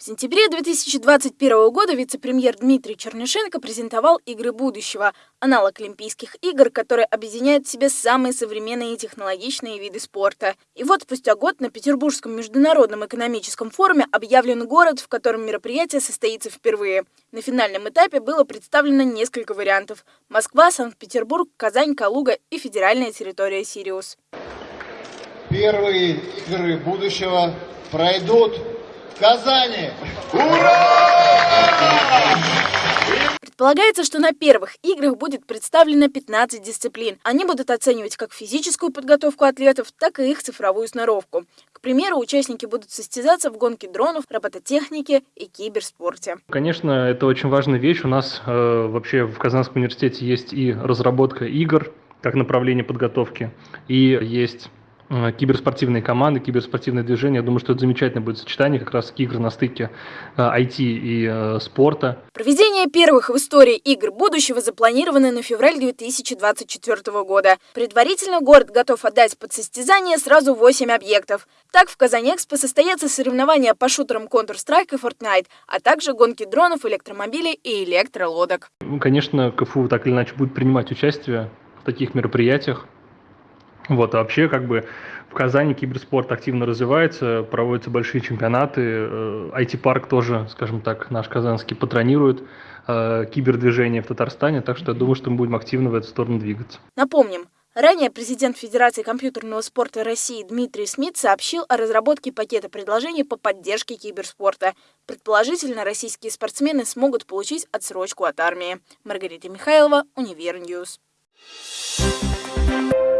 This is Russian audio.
В сентябре 2021 года вице-премьер Дмитрий Чернышенко презентовал «Игры будущего» – аналог Олимпийских игр, который объединяет в себе самые современные и технологичные виды спорта. И вот спустя год на Петербургском международном экономическом форуме объявлен город, в котором мероприятие состоится впервые. На финальном этапе было представлено несколько вариантов – Москва, Санкт-Петербург, Казань, Калуга и федеральная территория Сириус. Первые игры будущего пройдут Казани! Ура! Предполагается, что на первых играх будет представлено 15 дисциплин. Они будут оценивать как физическую подготовку атлетов, так и их цифровую сноровку. К примеру, участники будут состязаться в гонке дронов, робототехнике и киберспорте. Конечно, это очень важная вещь. У нас э, вообще в Казанском университете есть и разработка игр как направление подготовки, и есть киберспортивные команды, киберспортивные движения. Я думаю, что это замечательное будет сочетание как раз игр на стыке IT э, и э, спорта. Проведение первых в истории игр будущего запланировано на февраль 2024 года. Предварительно город готов отдать под состязание сразу 8 объектов. Так, в Казани-Экспо состоятся соревнования по шутерам Counter-Strike и Fortnite, а также гонки дронов, электромобилей и электролодок. Ну, конечно, КФУ так или иначе будет принимать участие в таких мероприятиях. Вот, а вообще, как бы, в Казани киберспорт активно развивается, проводятся большие чемпионаты, IT-парк э, тоже, скажем так, наш казанский патронирует э, кибердвижение в Татарстане, так что я думаю, что мы будем активно в эту сторону двигаться. Напомним, Ранее президент Федерации компьютерного спорта России Дмитрий Смит сообщил о разработке пакета предложений по поддержке киберспорта. Предположительно, российские спортсмены смогут получить отсрочку от армии. Маргарита Михайлова, Univer News. Thank